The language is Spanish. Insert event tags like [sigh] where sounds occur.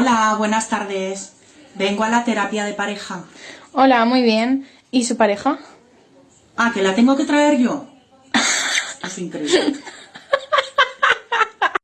Hola, buenas tardes. Vengo a la terapia de pareja. Hola, muy bien. ¿Y su pareja? Ah, que la tengo que traer yo. [laughs] Es increíble.